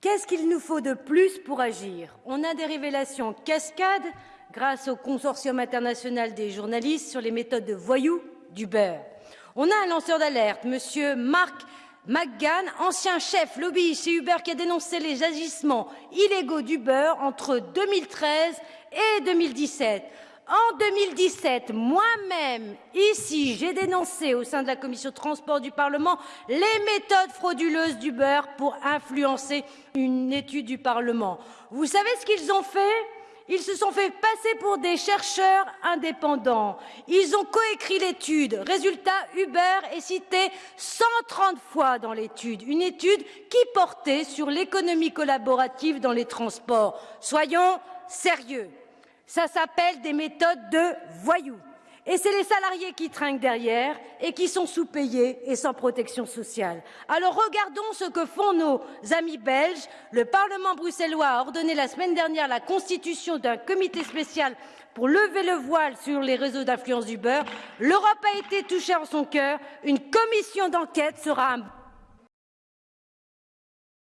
Qu'est-ce qu'il nous faut de plus pour agir? On a des révélations cascades grâce au consortium international des journalistes sur les méthodes de voyous d'Uber. On a un lanceur d'alerte, Monsieur Marc McGann, ancien chef lobby chez Uber, qui a dénoncé les agissements illégaux d'Uber entre 2013 et 2017. En 2017, moi-même, ici, j'ai dénoncé au sein de la commission transport du Parlement les méthodes frauduleuses d'Uber pour influencer une étude du Parlement. Vous savez ce qu'ils ont fait? Ils se sont fait passer pour des chercheurs indépendants. Ils ont coécrit l'étude. Résultat, Uber est cité 130 fois dans l'étude. Une étude qui portait sur l'économie collaborative dans les transports. Soyons sérieux. Ça s'appelle des méthodes de voyous. Et c'est les salariés qui trinquent derrière et qui sont sous-payés et sans protection sociale. Alors regardons ce que font nos amis belges. Le Parlement bruxellois a ordonné la semaine dernière la constitution d'un comité spécial pour lever le voile sur les réseaux d'influence du beurre. L'Europe a été touchée en son cœur. Une commission d'enquête sera